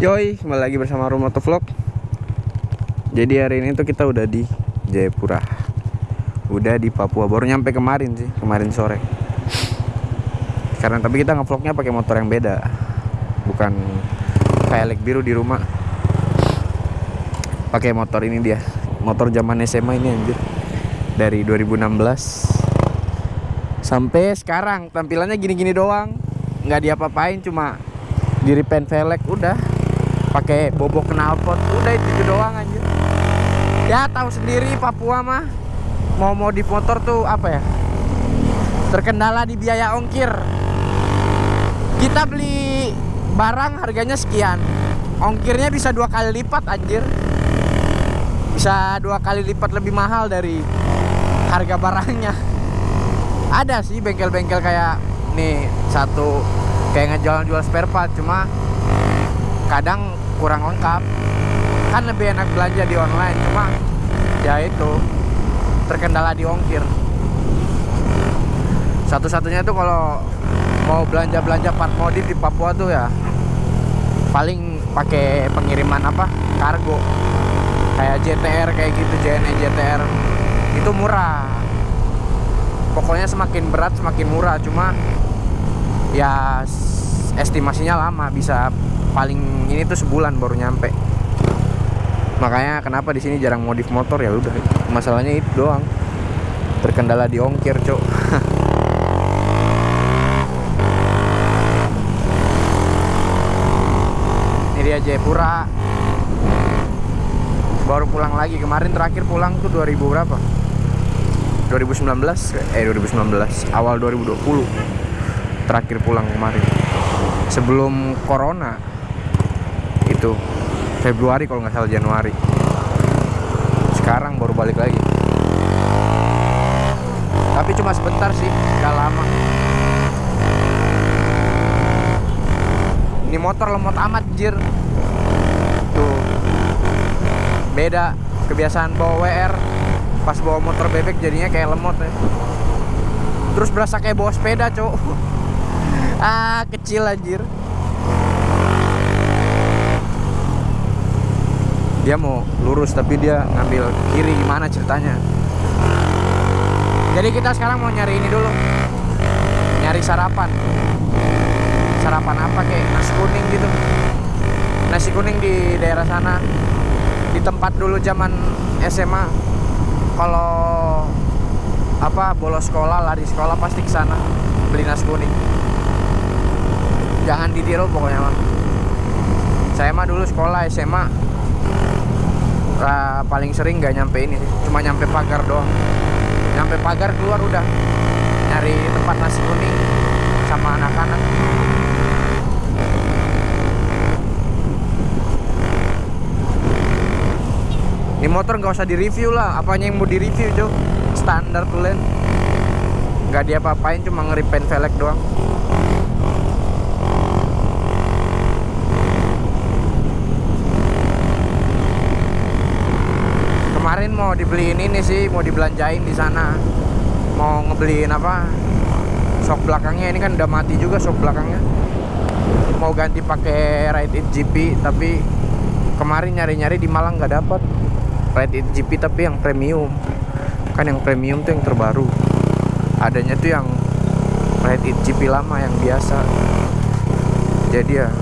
Yoi, kembali lagi bersama Room Vlog. Jadi hari ini tuh kita udah di Jayapura. Udah di Papua, baru nyampe kemarin sih, kemarin sore. Karena tapi kita ngevlognya pakai motor yang beda Bukan kayak biru di rumah. Pakai motor ini dia Motor zaman SMA ini anjir. Dari 2016 Sampai sekarang tampilannya gini-gini doang. Nggak diapa-apain cuma di repaint velg udah pakai bobok knalpot. Udah itu, doang aja ya tahu sendiri Papua mah mau modif motor tuh apa ya? Terkendala di biaya ongkir. Kita beli barang harganya sekian. Ongkirnya bisa dua kali lipat anjir. Bisa dua kali lipat lebih mahal dari harga barangnya. Ada sih bengkel-bengkel kayak nih satu kayak ngejual-jual spare part. Cuma kadang kurang lengkap. Kan lebih enak belanja di online cuma ya itu terkendala di ongkir. Satu-satunya tuh kalau mau belanja-belanja part modif di Papua tuh ya paling pakai pengiriman apa? Kargo. Kayak JTR kayak gitu JNE JTR itu murah. Pokoknya semakin berat semakin murah. Cuma ya estimasinya lama bisa paling ini tuh sebulan baru nyampe. Makanya kenapa di sini jarang modif motor? Ya udah masalahnya itu doang. Terkendala di ongkir cok. Ini dia Jayapura. Baru pulang lagi. Kemarin terakhir pulang tuh 2000 berapa? 2019 eh 2019 awal 2020 terakhir pulang kemarin sebelum corona itu Februari kalau nggak salah Januari. Sekarang baru balik lagi. Tapi cuma sebentar sih nggak lama. Ini motor lemot amat jir. Tuh. Beda kebiasaan bawa WR pas bawa motor bebek jadinya kayak lemot ya. Terus berasa kayak bawa sepeda cowok ah kecil anjir. Dia mau lurus tapi dia ngambil kiri gimana ceritanya? Jadi kita sekarang mau nyari ini dulu. Nyari sarapan. Sarapan apa kayak nasi kuning gitu. Nasi kuning di daerah sana. Di tempat dulu zaman SMA kalau apa bolos sekolah lari sekolah pasti ke sana beli nasi kuning jangan ditiru pokoknya mah saya mah dulu sekolah SMA uh, paling sering nggak nyampe ini cuma nyampe pagar doang. Nyampe pagar keluar udah. Nyari tempat nasi kuning sama anak-anak. Ini motor nggak usah direview lah. Apanya yang mau direview cuy standar tuh nggak dia apa-apain cuma ngeripen velg doang kemarin mau dibeliin ini sih mau dibelanjain di sana. Mau ngebeliin apa? Sok belakangnya ini kan udah mati juga sok belakangnya. Mau ganti pakai Ride It GP tapi kemarin nyari-nyari di Malang nggak dapat Ride It GP tapi yang premium. Kan yang premium tuh yang terbaru. Adanya tuh yang Ride It GP lama yang biasa. Jadi ya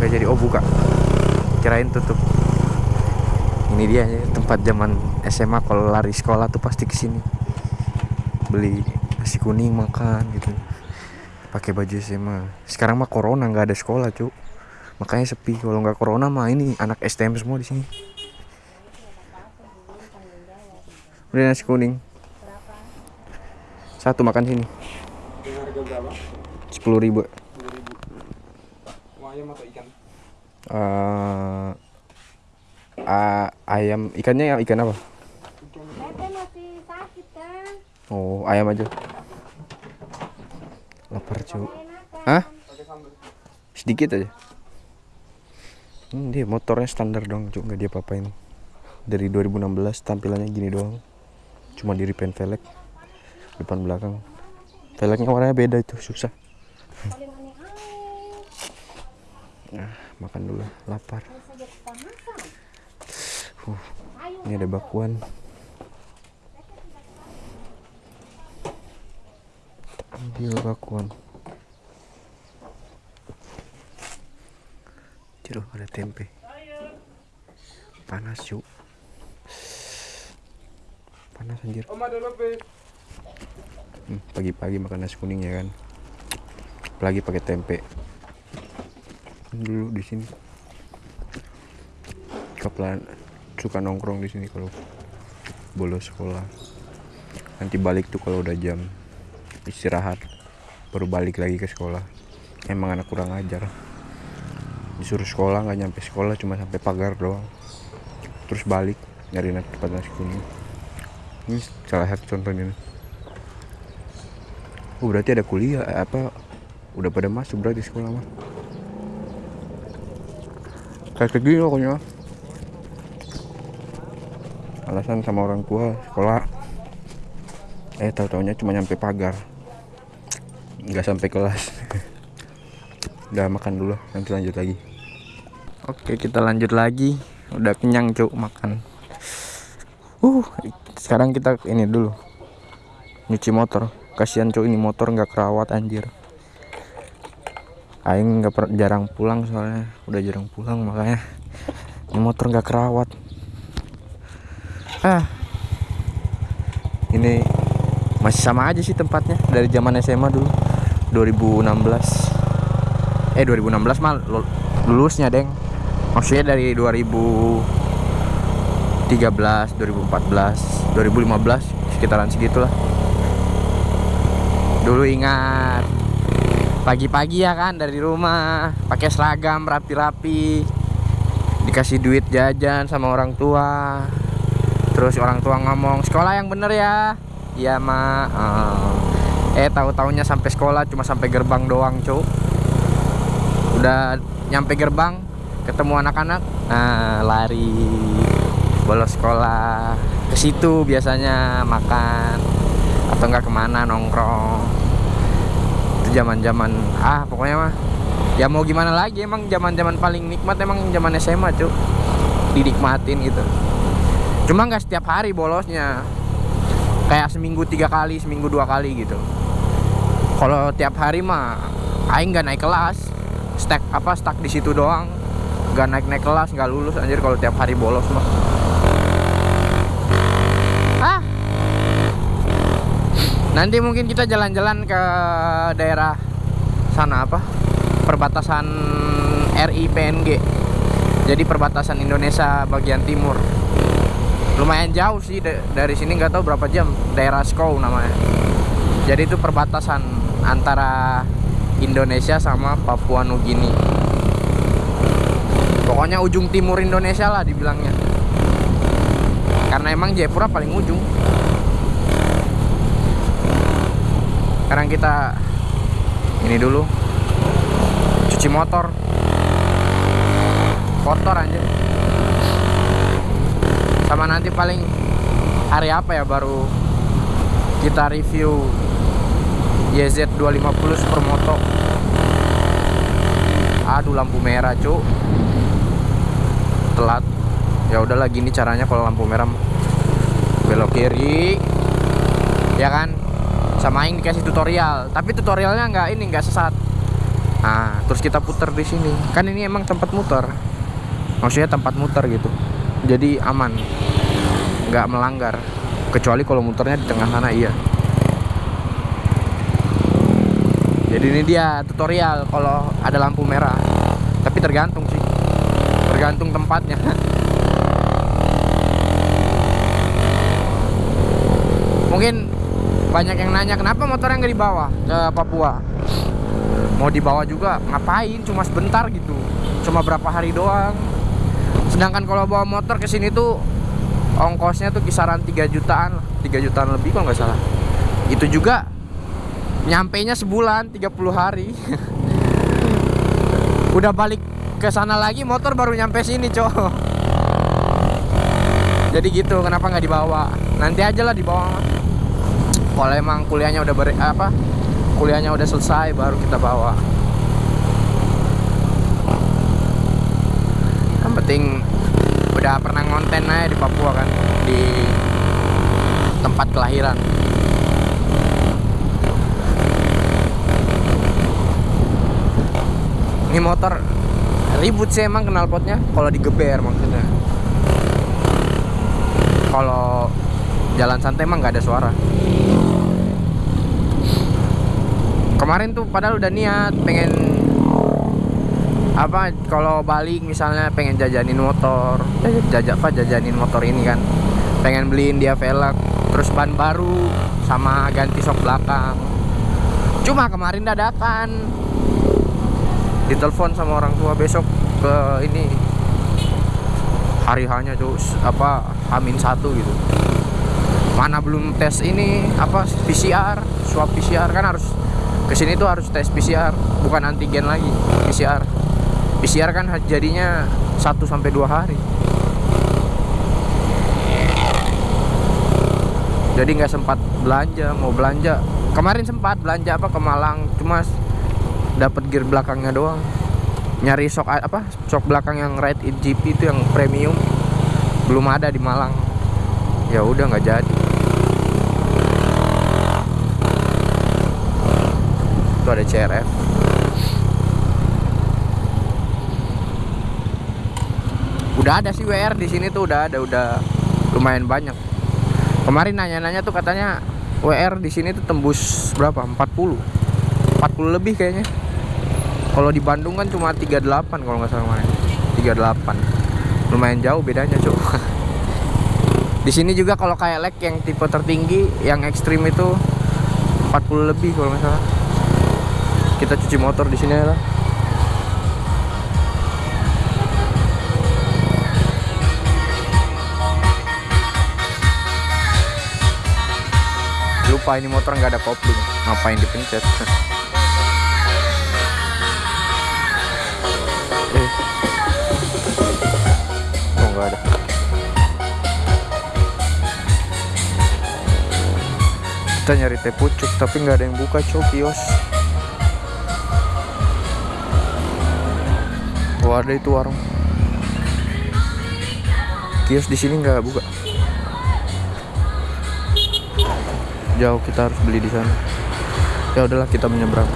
nggak jadi. Oh buka. Kirain tutup ini dia tempat zaman SMA kalau lari sekolah tuh pasti ke sini beli nasi kuning makan gitu. Pakai baju SMA sekarang mah corona nggak ada sekolah cuk makanya sepi. Kalau nggak corona mah ini anak STM semua di sini. Beli nasi kuning. Satu makan sini. Sepuluh ribu. Uh, uh, ayam ikannya yang ikan apa? masih sakit kan. Oh, ayam aja. Lapar cu. Hah? Sedikit aja. Hmm, dia motornya standar dong, cuk nggak dia apa-apain. Dari 2016 tampilannya gini doang. Cuma di repaint velg depan belakang. Velgnya warnanya beda itu susah. Nah, makan dulu, lapar. Harus saja kita makan. Uh, ini ada bakwan. Ambil bakwan. Ciro ada tempe. Panas yuk. Panas anjir. Hmm, Pagi-pagi makan nasi kuning ya kan. Apalagi pakai tempe. Dulu di sini. Kaplan suka nongkrong di sini kalau bolos sekolah. Nanti balik tuh kalau udah jam istirahat baru balik lagi ke sekolah. Emang anak kurang ajar. Disuruh sekolah nggak nyampe sekolah cuma sampai pagar doang. Terus balik nyari nasi tempat nasi kuning. Ini salah satu contohnya. Oh berarti ada kuliah eh, apa udah pada masuk berarti sekolah mah. Kayak kayak gini pokoknya. Alasan sama orang tua sekolah. Eh tahu taunya cuma nyampe pagar. Nggak sampai kelas. Udah makan dulu, nanti lanjut lagi. Oke, kita lanjut lagi. Udah kenyang, Cuk, makan. Uh, sekarang kita ini dulu. Nyuci motor. Kasihan Cuk ini motor nggak kerawat anjir. Aing nggak jarang pulang soalnya udah jarang pulang makanya ini motor nggak kerawat. Ah, ini masih sama aja sih tempatnya dari zaman SMA dulu. 2016 eh 2016 mah lu- lulusnya deng. Maksudnya dari 2013 2014 2015 sekitaran segitulah. Dulu ingat pagi-pagi ya kan dari rumah pakai seragam rapi-rapi dikasih duit jajan sama orang tua terus orang tua ngomong sekolah yang bener ya. Iya mak eh tahu taunya sampai sekolah cuma sampai gerbang doang cuk udah nyampe gerbang ketemu anak-anak nah lari bolos sekolah ke situ biasanya makan atau enggak ke mana nongkrong. Itu zaman zaman ah pokoknya mah ya mau gimana lagi emang zaman zaman paling nikmat emang zaman SMA cuk dinikmatin gitu cuma nggak setiap hari bolosnya. Kayak seminggu tiga kali seminggu dua kali gitu. Kalau tiap hari mah aing nggak naik kelas. Stack apa stuck di situ doang. Nggak naik naik kelas nggak lulus anjir kalau tiap hari bolos mah. Ah. Nanti mungkin kita jalan-jalan ke daerah sana apa? Perbatasan RI PNG jadi perbatasan Indonesia bagian timur lumayan jauh sih da- dari sini nggak tahu berapa jam. Daerah Skow namanya. Jadi itu perbatasan antara Indonesia sama Papua Nugini. Pokoknya ujung timur Indonesia lah dibilangnya. Karena emang Jayapura paling ujung. Sekarang kita ini dulu. Cuci motor. Kotor aja sama nanti paling hari apa ya baru kita review YZ 250 Supermoto aduh lampu merah cuk. Telat. Ya udahlah gini caranya kalau lampu merah belok kiri. Ya kan? Sama Aing dikasih tutorial. Tapi tutorialnya nggak ini nggak sesat. Nah terus kita putar di sini. Kan ini emang tempat muter. Maksudnya tempat muter gitu. Jadi aman nggak melanggar. Kecuali kalau muternya di tengah sana iya. Jadi ini dia tutorial kalau ada lampu merah. Tapi tergantung sih. Tergantung tempatnya. Mungkin banyak yang nanya kenapa motornya nggak dibawa ke Papua? Mau dibawa juga ngapain? Cuma sebentar gitu. Cuma berapa hari doang. Sedangkan kalau bawa motor ke sini tuh ongkosnya tuh kisaran 3 jutaan lah. 3 jutaan lebih kalau nggak salah. Itu juga nyampe nya sebulan 30 hari. Udah balik ke sana lagi motor baru nyampe sini cowok. Jadi gitu kenapa nggak dibawa? Nanti aja lah dibawa. Kalau emang kuliahnya udah ber apa kuliahnya udah selesai baru kita bawa nggak pernah ngonten aja di Papua kan di tempat kelahiran. Ini motor ribut sih emang knalpotnya kalau digeber maksudnya. Kalau jalan santai emang nggak ada suara. Kemarin tuh padahal udah niat pengen apa kalau balik misalnya pengen jajanin motor. Jajak jajak apa jajanin motor ini kan. Pengen beliin dia velg terus ban baru sama ganti sok belakang. Cuma kemarin dadakan. Ditelepon sama orang tua besok ke ini. Hari hanya tuh apa amin satu gitu. Mana belum tes ini apa PCR swab PCR kan harus ke sini tuh harus tes PCR bukan antigen lagi PCR PCR kan jadinya 1 sampai dua hari. Jadi nggak sempat belanja mau belanja. Kemarin sempat belanja apa ke Malang cuma dapat gear belakangnya doang. Nyari sok apa sok belakang yang in GP itu yang premium. Belum ada di Malang. Ya udah nggak jadi. Itu ada CRF udah ada sih WR di sini tuh udah ada udah lumayan banyak. Kemarin nanya-nanya tuh katanya WR di sini tuh tembus berapa? 40 40 lebih kayaknya. Kalau di Bandung kan cuma 38 kalau nggak salah main 38 lumayan jauh bedanya coba di sini juga kalau kayak leg yang tipe tertinggi yang ekstrim itu 40 lebih kalau nggak salah. Kita cuci motor di sini lah lupa ini motor nggak ada kopling. Ngapain dipencet? Eh. Oh nggak ada. Kita nyari teh pucuk tapi nggak ada yang buka cok kios. Oh ada itu warung. Kios di sini nggak buka jauh kita harus beli di sana. Ya udahlah kita menyeberang.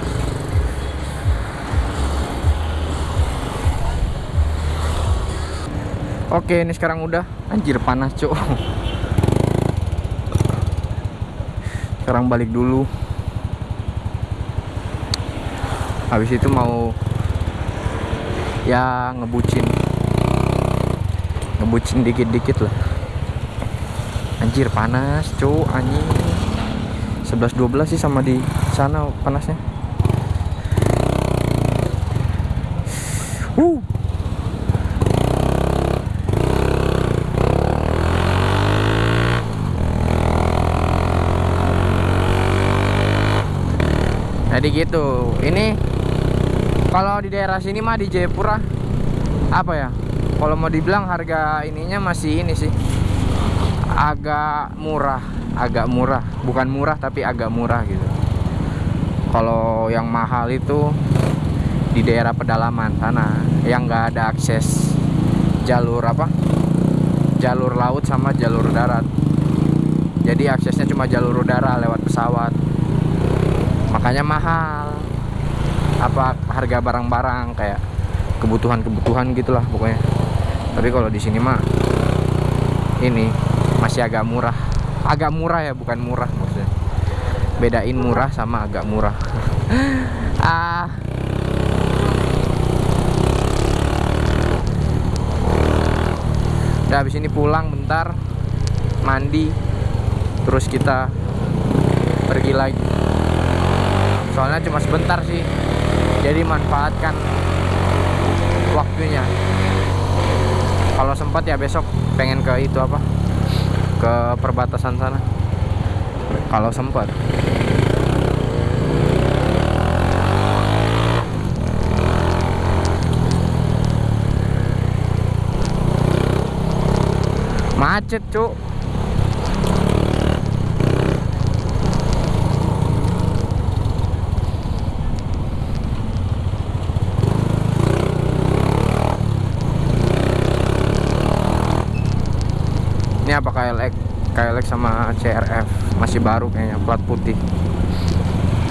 Oke ini sekarang udah. Anjir panas cok. Sekarang balik dulu. Habis itu mau ya ngebucin. Ngebucin dikit-dikit lah. Anjir panas cok anjing 11-12 sih sama di sana panasnya. Uh. Jadi gitu. Ini kalau di daerah sini mah di Jayapura apa ya? Kalau mau dibilang harga ininya masih ini sih agak murah agak murah. Bukan murah tapi agak murah gitu. Kalau yang mahal itu di daerah pedalaman sana yang nggak ada akses jalur apa? Jalur laut sama jalur darat. Jadi aksesnya cuma jalur udara lewat pesawat. Makanya mahal. Apa harga barang-barang kayak kebutuhan-kebutuhan gitulah pokoknya. Tapi kalau di sini mah ini masih agak murah agak murah ya bukan murah maksudnya. Bedain murah sama agak murah. Ah. Udah habis ini pulang bentar mandi terus kita pergi lagi. Soalnya cuma sebentar sih jadi manfaatkan waktunya. Kalau sempat ya besok pengen ke itu apa ke perbatasan sana? Kalau sempat. Macet cuk apa KLX KLX sama CRF masih baru kayaknya plat putih.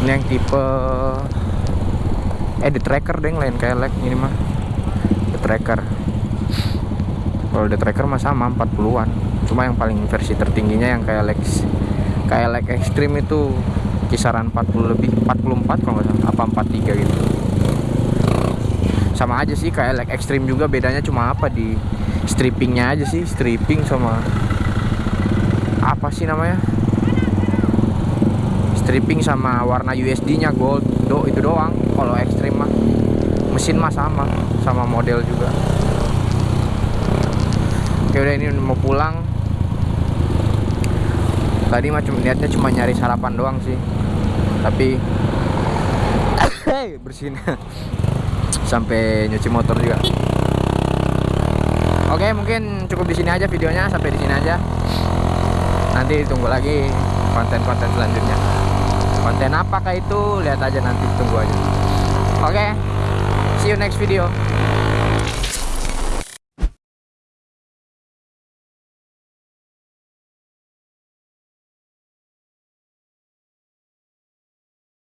Ini yang tipe eh the tracker deh lain KLX ini mah the tracker. Kalau the tracker mah sama 40-an cuma yang paling versi tertingginya yang KLX KLX Extreme itu kisaran 40 lebih 44 kalau nggak salah apa 43 gitu. Sama aja sih KLX Extreme juga bedanya cuma apa di strippingnya aja sih stripping sama apa sih namanya? Stripping sama warna USD nya gold do itu doang. Kalau Extreme mah mesin mah sama sama model juga. Oke udah ini mau pulang. Tadi mah cuma niatnya cuma nyari sarapan doang sih. Tapi bersihin. Sampai nyuci motor juga. Oke mungkin cukup di sini aja videonya. Sampai di sini aja nanti tunggu lagi konten-konten selanjutnya. Konten apakah itu? Lihat aja nanti tunggu aja. Oke see you next video